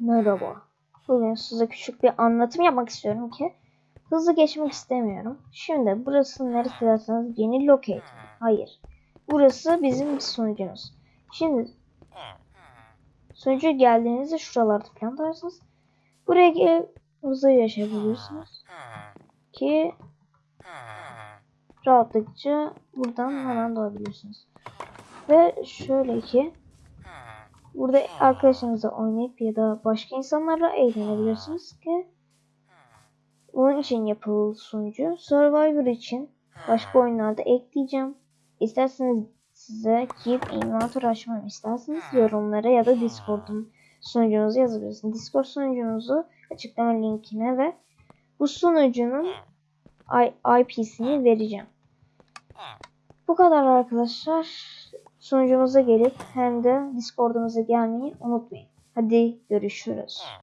Merhaba. Bugün size küçük bir anlatım yapmak istiyorum ki hızlı geçmek istemiyorum. Şimdi burası neresi derseniz yeni locate. Hayır. Burası bizim sunucumuz. Şimdi sunucuya geldiğinizde şuralarda falan tarzınız. Buraya gelip hızlı yaşayabilirsiniz. Ki rahatlıkça buradan hemen doğabilirsiniz. Ve şöyle ki Burada arkadaşlarınızla oynayıp ya da başka insanlarla eğlenebilirsiniz ki bunun için yapıldı sunucu. Survivor için başka oyunlarda ekleyeceğim. İsterseniz size Keep Inventory açmamı isterseniz yorumlara ya da Discord'un sunucunuzu yazabilirsiniz. Discord sunucunuzu açıklama linkine ve bu sunucunun IP'sini vereceğim. Bu kadar arkadaşlar. Sunucumuza gelip hem de Discord'umuza gelmeyi unutmayın. Hadi görüşürüz.